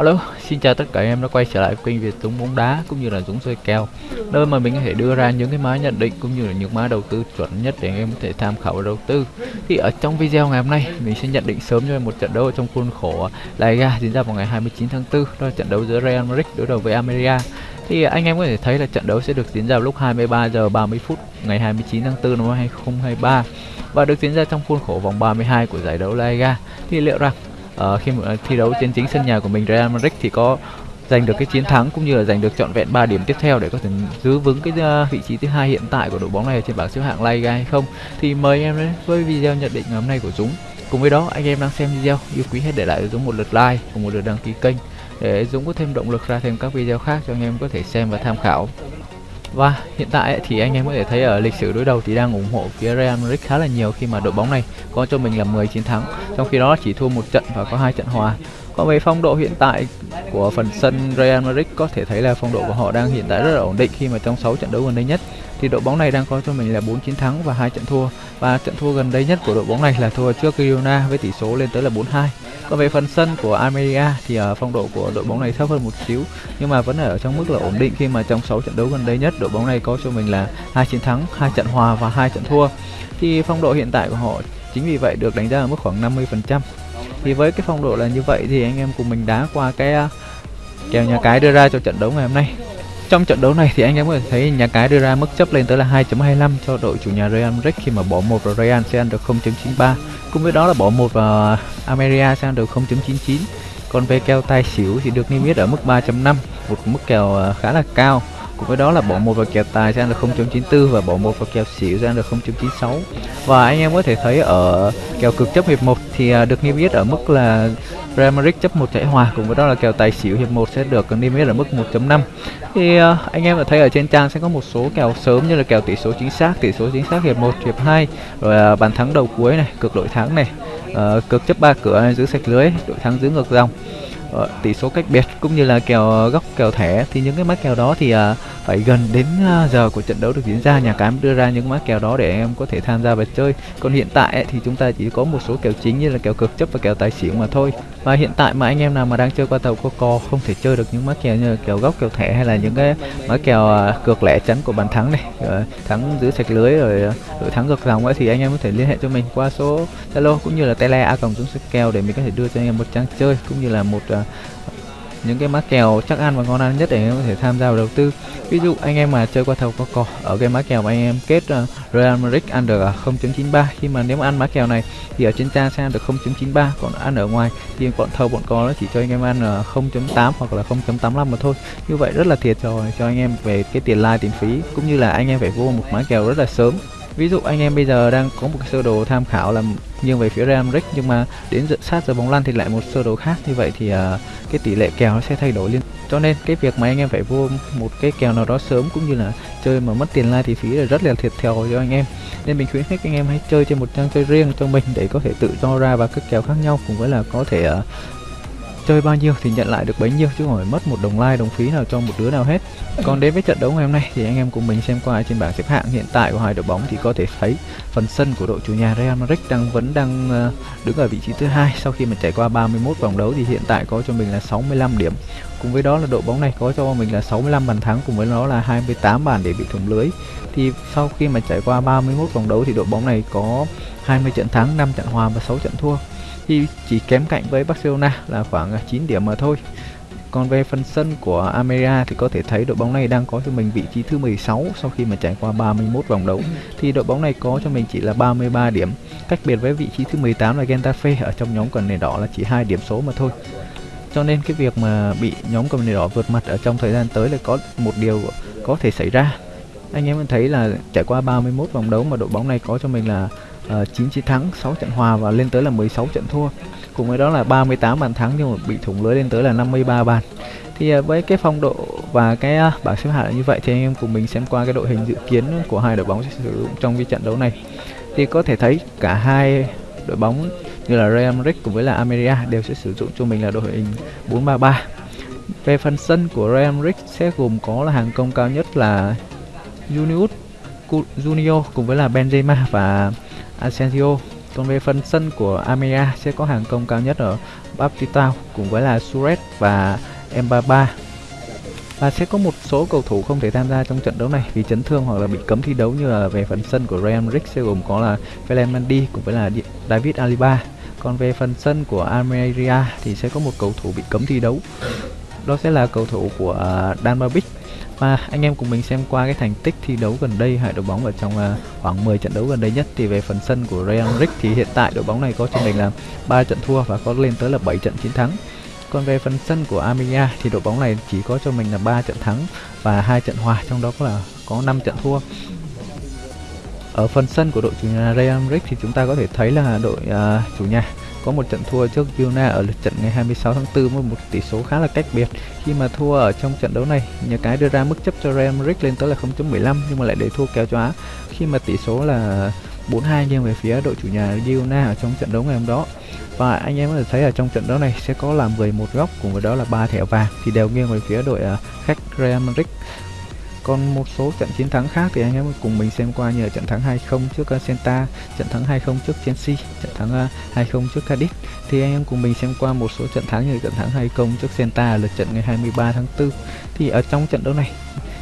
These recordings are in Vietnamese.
Hello, xin chào tất cả anh em đã quay trở lại kênh Việt Dũng bóng đá cũng như là Dũng Soi kèo nơi mà mình có thể đưa ra những cái mã nhận định cũng như là những mã đầu tư chuẩn nhất để anh em có thể tham khảo và đầu tư. Thì ở trong video ngày hôm nay mình sẽ nhận định sớm cho em một trận đấu ở trong khuôn khổ La Liga diễn ra vào ngày 29 tháng 4, đó là trận đấu giữa Real Madrid đối đầu với Almeria. Thì anh em có thể thấy là trận đấu sẽ được diễn ra vào lúc 23 giờ 30 phút ngày 29 tháng 4 năm 2023 và được diễn ra trong khuôn khổ vòng 32 của giải đấu La Liga. Thì liệu rằng uh, khi mà ờ, thi đấu trên chính sân nhà của mình Real Madrid thì có giành được cái chiến thắng cũng như là giành được trọn vẹn 3 điểm tiếp theo để có thể giữ vững cái ờ, vị trí thứ hai hiện tại của đội bóng này trên bảng xếp hạng La Liga hay không. Thì mời em đến với video nhận định ngày hôm nay của Dũng cùng với đó anh em đang xem video yêu quý hết để lại Dũng một lượt like cùng một lượt đăng ký kênh để Dũng có thêm động lực ra thêm các video khác cho anh em có thể xem và tham khảo và hiện tại thì anh em có thể thấy ở lịch sử đối đầu thì đang ủng hộ phía Real Madrid khá là nhiều khi mà đội bóng này có cho mình là 10 chiến thắng, trong khi đó chỉ thua một trận và có hai trận hòa. Còn về phong độ hiện tại của phần sân Real Madrid có thể thấy là phong độ của họ đang hiện tại rất là ổn định khi mà trong 6 trận đấu gần đây nhất thì đội bóng này đang có cho mình là 4 chiến thắng và hai trận thua và trận thua gần đây nhất của đội bóng này là thua trước Girona với tỷ số lên tới là 4-2 còn về phần sân của Almeria thì uh, phong độ của đội bóng này thấp hơn một xíu nhưng mà vẫn ở trong mức là ổn định khi mà trong 6 trận đấu gần đây nhất đội bóng này có cho mình là hai chiến thắng, hai trận hòa và hai trận thua. Thì phong độ hiện tại của họ chính vì vậy được đánh giá ở mức khoảng 50%. Thì với cái phong độ là như vậy thì anh em cùng mình đá qua cái uh, kèo nhà cái đưa ra cho trận đấu ngày hôm nay. Trong trận đấu này thì anh em có thể thấy nhà cái đưa ra mức chấp lên tới là 2.25 cho đội chủ nhà Real Madrid khi mà bỏ một vào Real sẽ ăn được 0.93. Cùng với đó là bỏ một vào Ameria sang được 0.99. Còn về kèo tài xỉu thì được niêm yết ở mức 3.5, một mức kèo ờ, khá là cao. Cùng với đó là bộ một và kèo tài sẽ ăn được 0.94 và bộ một và kèo xỉu sẽ ăn được 0.96. Và anh em có thể thấy ở kèo cực chấp hiệp 1 thì à, được niêm yết ở mức là Real Madrid chấp một chạy hòa cùng với đó là kèo tài xỉu hiệp 1 sẽ được niêm yết ở mức 1.5 thì uh, anh em đã thấy ở trên trang sẽ có một số kèo sớm như là kèo tỷ số chính xác tỷ số chính xác hiệp 1 hiệp 2 rồi uh, bàn thắng đầu cuối này cực đội thắng này uh, cực chấp ba cửa này giữ sạch lưới đội thắng giữ ngược dòng Ờ, tỷ số cách biệt cũng như là kèo ờ, góc kèo thẻ thì những cái mã kèo đó thì uh, phải gần đến uh, giờ của trận đấu được diễn ra. Nhà cái đưa ra những mã kèo đó để em có thể tham gia và chơi. Còn hiện tại ấy, thì chúng ta chỉ có một số kèo chính như là kèo cực chấp và kèo tài xỉu mà thôi và hiện tại mà anh em nào mà đang chơi qua tàu có cò không thể chơi được những mã kèo như kèo góc kèo thẻ hay là những cái mã kèo à, cược lẻ chắn của bàn thắng này thắng giữ sạch lưới rồi à, đội thắng ngược dòng ấy thì anh em có thể liên hệ cho mình qua số zalo cũng như là tele a cộng dũng kèo để mình có thể đưa cho anh em một trang chơi cũng như là một uh, những cái mã kèo chắc ăn và ngon ăn nhất để anh em có thể tham gia vào đầu tư. Ví dụ anh em mà chơi qua thầu có cò ở cái mã kèo mà anh em kết uh, Real Madrid ăn được uh, 0.93 khi mà nếu mà ăn mã kèo này thì ở trên trang sẽ ăn được 0.93 còn ăn ở ngoài thì bọn thầu bọn cò nó chỉ cho anh em ăn uh, 0.8 hoặc là 0.85 mà thôi. Như vậy rất là thiệt rồi cho anh em về cái tiền like tiền phí cũng như là anh em phải vô một mã kèo rất là sớm. Ví dụ anh em bây giờ đang có một cái sơ đồ tham khảo là nghiêng về phía Real Madrid nhưng mà đến sát giờ bóng lăn thì lại một sơ đồ khác. Như vậy thì uh, cái tỷ lệ kèo nó sẽ thay đổi liên cho nên cái việc mà anh em phải vô một cái kèo nào đó sớm cũng như là chơi mà mất tiền lai thì phí là rất là thiệt thòi cho anh em. Nên mình khuyến khích anh em hãy chơi trên một trang chơi riêng cho mình để có thể tự do ra và các kèo khác nhau cùng với là có thể uh, chơi bao nhiêu thì nhận lại được bấy nhiêu chứ không phải mất một đồng like đồng phí nào cho một đứa nào hết. Còn đến với trận đấu ngày hôm nay thì anh em cùng mình xem qua trên bảng xếp hạng. Hiện tại của hai đội bóng thì có thể thấy phần sân của đội chủ nhà Real Madrid đang vẫn đang ờ, đứng ở vị trí thứ hai. Sau khi mà trải qua 31 vòng đấu thì hiện tại có cho mình là 65 điểm. Cùng với đó là đội bóng này có cho mình là 65 bàn thắng, cùng với nó là 28 bàn để bị thủng lưới. Thì sau khi mà trải qua 31 vòng đấu thì đội bóng này có 20 trận thắng 5 trận hòa và 6 trận thua thì chỉ kém cạnh với Barcelona là khoảng à, 9 điểm mà thôi. Còn về phần sân của Almeria thì có thể thấy đội bóng này đang có cho mình vị trí thứ 16 sau khi mà trải qua 31 vòng đấu. Thì đội bóng này có cho mình chỉ là 33 điểm. Cách biệt với vị trí thứ 18 là Getafe, ở trong nhóm quần nền đỏ là chỉ hai điểm số mà thôi. Cho nên cái việc mà bị nhóm cầm nền đỏ vượt mặt ở trong thời gian tới là có một điều có thể xảy ra. Anh em thấy là trải qua 31 vòng đấu mà đội bóng này có cho mình là Ờ, uh, 9 chiến thắng 6 trận hòa và lên tới là 16 trận thua. Cùng với đó là 38 bàn thắng nhưng mà bị thủng lưới lên tới là 53 bàn. Thì uh, với cái phong độ và cái uh, bảng xếp hạng như vậy thì anh em cùng mình xem qua cái đội hình dự kiến của hai đội bóng sẽ sử dụng trong cái trận đấu này. Thì có thể thấy cả hai đội bóng như là Real Madrid cùng với là Almeria đều sẽ sử dụng cho mình là đội hình 433 về phần sân của Real Madrid sẽ gồm có là hàng công cao nhất là Junius Junior cùng với là Benzema và Asensio Còn về phần sân của Amea sẽ có hàng công cao nhất ở Baptistao cùng với là Suarez và Mbaba và sẽ có một số cầu thủ không thể tham gia trong trận đấu này vì chấn thương hoặc là bị cấm thi đấu như là về phần sân của Real Madrid, sẽ gồm có là Ferland Mendy cùng với là David Alaba. Còn về phần sân của Almeria thì sẽ có một cầu thủ bị cấm thi đấu. Đó sẽ là cầu thủ của à, Dan Babic và anh em cùng mình xem qua cái thành tích thi đấu gần đây hai đội bóng ở trong à, khoảng 10 trận đấu gần đây nhất thì về phần sân của Real Madrid thì hiện tại đội bóng này có cho mình là 3 trận thua và có lên tới là 7 trận chiến thắng còn về phần sân của Armenia thì đội bóng này chỉ có cho mình là 3 trận thắng và hai trận hòa trong đó có là có 5 trận thua. Ở phần sân của đội chủ nhà Real Madrid thì chúng ta có thể thấy là đội uh, chủ nhà có một trận thua trước Yuna ở lượt trận ngày 26 tháng 4 với một tỷ số khá là cách biệt. Khi mà thua ở trong trận đấu này, nhà cái đưa ra mức chấp cho Real Madrid lên tới là 0.15 nhưng mà lại để thua kéo cho Á khi mà tỷ số là 4-2 nghiêng về phía đội chủ nhà Girona ở trong trận đấu ngày hôm đó. Và anh em có thể thấy ở trong trận đấu này sẽ có là 11 góc cùng với đó là ba thẻ vàng thì đều nghiêng về phía đội à, khách Real Madrid. Còn một số trận chiến thắng khác thì anh em cùng mình xem qua như là trận thắng 2-0 trước ờ, Senta, trận thắng 2-0 trước Chelsea, trận thắng ờ, 2-0 trước Cadiz. Thì anh em cùng mình xem qua một số trận thắng như trận thắng 2-0 trước Senta lượt trận ngày 23 tháng 4. Thì ở trong trận đấu này,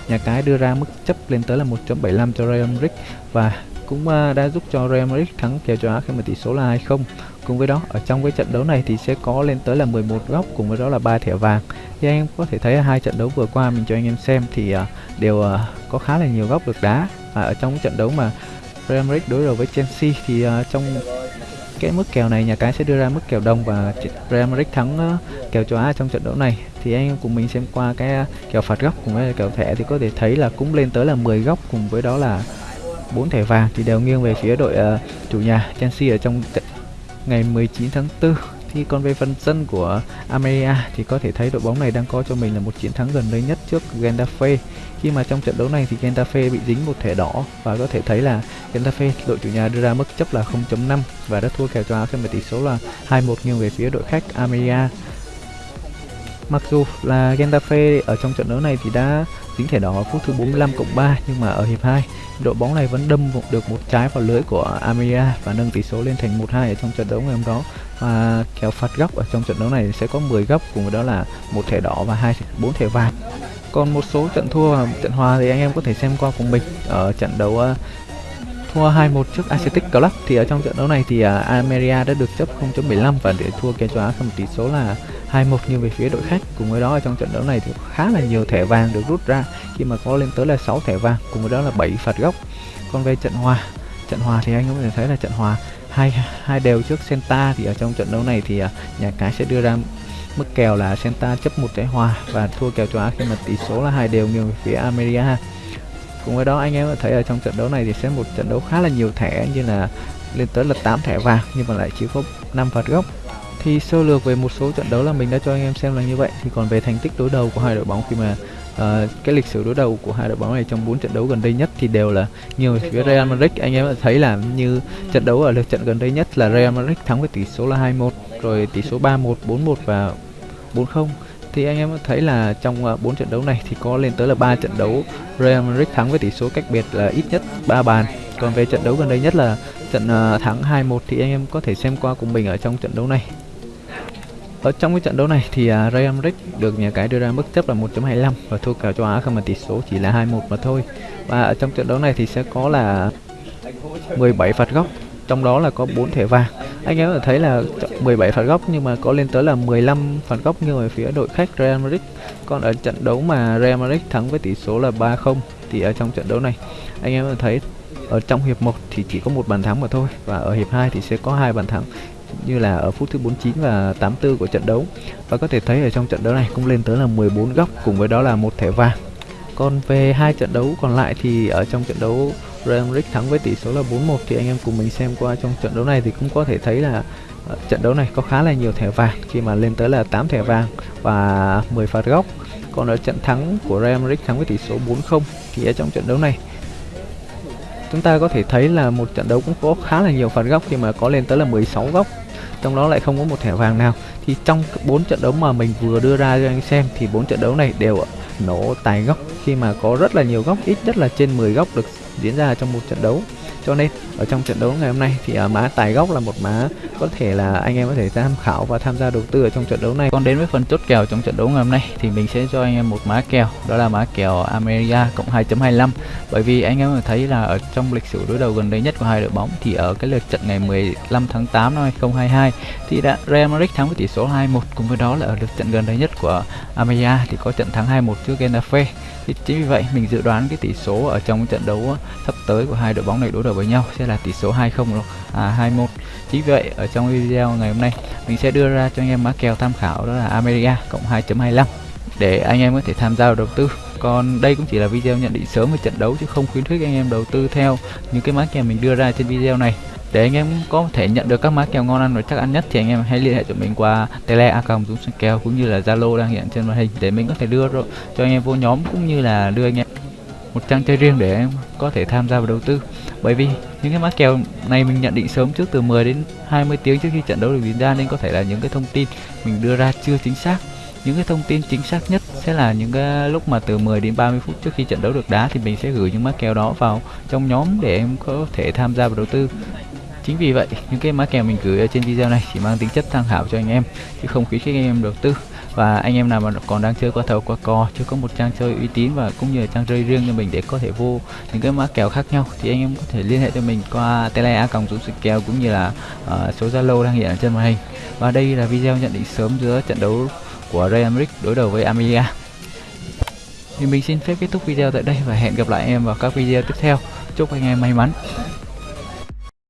nhà cái đưa ra mức chấp lên tới là 1.75 cho Real Madrid và cũng ờ, đã giúp cho Real Madrid thắng kèo châu Á khi mà tỷ số là 2-0. Cùng với đó, ở trong cái trận đấu này thì sẽ có lên tới là 11 góc cùng với đó là ba thẻ vàng. Thì anh em có thể thấy hai trận đấu vừa qua mình cho anh em xem thì uh, đều uh, có khá là nhiều góc được đá. Và ở trong trận đấu mà Real Madrid đối đầu với Chelsea thì uh, trong cái mức kèo này nhà cái sẽ đưa ra mức kèo đồng và Real Madrid thắng uh, kèo châu Á trong trận đấu này. Thì anh em cùng mình xem qua cái uh, kèo phạt góc cùng với kèo thẻ thì có thể thấy là cũng lên tới là 10 góc cùng với đó là bốn thẻ vàng. Thì đều nghiêng về phía đội uh, chủ nhà Chelsea ở trong ngày 19 tháng 4 thì còn về phần sân của Almeria, thì có thể thấy đội bóng này đang có cho mình là một chiến thắng gần đây nhất trước Getafe khi mà trong trận đấu này thì Getafe bị dính một thẻ đỏ và có thể thấy là Getafe, đội chủ nhà đưa ra mức chấp là 0.5 và đã thua kèo cho khi mà tỷ số là 2-1 nghiêng về phía đội khách Almeria. Mặc dù là Getafe ở trong trận đấu này thì đã dính thẻ đỏ ở phút thứ 45 cộng 3 nhưng mà ở hiệp 2 đội bóng này vẫn đâm được một trái vào lưới của Amiria và nâng tỷ số lên thành 1-2 ở trong trận đấu ngày hôm đó. Và kèo phạt góc ở trong trận đấu này sẽ có 10 góc cùng với đó là một thẻ đỏ và hai bốn thẻ vàng. Còn một số trận thua và trận hòa thì anh em có thể xem qua cùng mình. Ở trận đấu uh, thua 2-1 trước Athletic Club thì ở trong trận đấu này thì uh, Almeria đã được chấp 0.15 và để thua kèo châu Á một tỷ số là 2-1 như về phía đội khách cùng với đó ở trong trận đấu này thì khá là nhiều thẻ vàng được rút ra. Khi mà có lên tới là 6 thẻ vàng, cùng với đó là 7 phạt góc. Còn về trận hòa trận hòa thì anh có thể thấy là trận hòa hai hai đều trước Senta thì ở trong trận đấu này thì à, nhà cái sẽ đưa ra mức kèo là Senta chấp một trái hòa và thua kèo châu Á khi mà tỷ số là hai đều nghiêng về phía Ameria cùng với đó anh em có thấy ở trong trận đấu này thì sẽ một trận đấu khá là nhiều thẻ như là lên tới là 8 thẻ vàng nhưng mà lại chỉ có 5 phạt góc thì sơ lược về một số trận đấu là mình đã cho anh em xem là như vậy. Thì còn về thành tích đối đầu của hai đội bóng khi mà uh, cái lịch sử đối đầu của hai đội bóng này trong bốn trận đấu gần đây nhất thì đều là nhiều phía Real Madrid anh em thấy là như trận đấu ở lượt trận gần đây nhất là Real Madrid thắng với tỷ số là 2-1 rồi tỷ số 3-1 4-1 và 4-0 thì anh em thấy là trong uh, 4 trận đấu này thì có lên tới là 3 trận đấu Real Madrid thắng với tỷ số cách biệt là ít nhất 3 bàn. Còn về trận đấu gần đây nhất là trận uh, thắng 2-1 thì anh em có thể xem qua cùng mình ở trong trận đấu này ở trong cái trận đấu này thì uh, Real Madrid được nhà cái đưa ra mức chấp là 1.25 và thua kèo châu Á không mà tỷ số chỉ là 2-1 mà thôi. Và ở trong trận đấu này thì sẽ có là 17 phạt góc, trong đó là có 4 thẻ vàng. Anh em có thấy là 17 phạt góc nhưng mà có lên tới là 15 phạt góc như ở phía đội khách Real Madrid. Còn ở trận đấu mà Real Madrid thắng với tỷ số là 3-0 thì ở trong trận đấu này anh em có thấy ở trong hiệp 1 thì chỉ có một bàn thắng mà thôi và ở hiệp 2 thì sẽ có hai bàn thắng như là ở phút thứ 49 và 84 của trận đấu. Và có thể thấy ở trong trận đấu này cũng lên tới là 14 góc, cùng với đó là một thẻ vàng. Còn về hai trận đấu còn lại thì ở trong trận đấu Real Madrid thắng với tỷ số là 4-1 thì anh em cùng mình xem qua trong trận đấu này thì cũng có thể thấy là ờ, trận đấu này có khá là nhiều thẻ vàng, khi mà lên tới là 8 thẻ vàng và 10 phạt góc. Còn ở trận thắng của Real Madrid thắng với tỷ số 4-0 thì ở trong trận đấu này chúng ta có thể thấy là một trận đấu cũng có khá là nhiều phạt góc khi mà có lên tới là 16 góc, trong đó lại không có một thẻ vàng nào. Thì trong bốn trận đấu mà mình vừa đưa ra cho anh xem thì bốn trận đấu này đều nổ tài góc khi mà có rất là nhiều góc ít nhất là trên 10 góc được diễn ra trong một trận đấu. Cho nên ở trong trận đấu ngày hôm nay thì à, uh, mã tài gốc là một mã có thể là anh em có thể tham khảo và tham gia đầu tư ở trong trận đấu này. Còn đến với phần chốt kèo trong trận đấu ngày hôm nay thì mình sẽ cho anh em một mã kèo đó là mã kèo America cộng 2.25 bởi vì anh em thấy là ở trong lịch sử đối đầu gần đây nhất của hai đội bóng thì ở cái lượt trận ngày 15 tháng 8 năm 2022 thì đã Real Madrid thắng với tỷ số 2-1 cùng với đó là ở lượt trận gần đây nhất của America thì có trận thắng 2-1 trước Getafe. Thì chính vì vậy, mình dự đoán cái tỷ số ở trong trận đấu sắp tới của hai đội bóng này đối đầu với nhau sẽ là tỷ số 2-0 à 21 chính vì vậy, ở trong video ngày hôm nay, mình sẽ đưa ra cho anh em mã kèo tham khảo đó là America cộng 2.25 để anh em có thể tham gia đầu tư. Còn đây cũng chỉ là video nhận định sớm về trận đấu chứ không khuyến khích anh em đầu tư theo những cái mã kèo mình đưa ra trên video này để anh em có thể nhận được các mã kèo ngon ăn và chắc ăn nhất thì anh em hãy liên hệ cho mình qua tele a dũng kèo cũng như là zalo đang hiện trên màn hình để mình có thể đưa cho anh em vô nhóm cũng như là đưa anh em một trang chơi riêng để em có thể tham gia vào đầu tư. Bởi vì những cái mã kèo này mình nhận định sớm trước từ 10 đến 20 tiếng trước khi trận đấu được diễn ra nên có thể là những cái thông tin mình đưa ra chưa chính xác những cái thông tin chính xác nhất sẽ là những cái lúc mà từ 10 đến 30 phút trước khi trận đấu được đá thì mình sẽ gửi những mã kèo đó vào trong nhóm để em có thể tham gia vào đầu tư. Chính vì vậy những cái mã kèo mình gửi ở trên video này chỉ mang tính chất tham khảo cho anh em chứ không khuyến khích anh em đầu tư. Và anh em nào mà còn đang chơi qua thầu qua cò chưa có một trang chơi uy tín và cũng như là trang chơi riêng cho mình để có thể vô những cái mã kèo khác nhau thì anh em có thể liên hệ cho mình qua tele a còng dũng kèo cũng như là uh, số zalo đang hiện ở trên màn hình. Và đây là video nhận định sớm giữa trận đấu của Real Madrid đối đầu với Amiga thì mình xin phép kết thúc video tại đây và hẹn gặp lại em vào các video tiếp theo. Chúc anh em may mắn.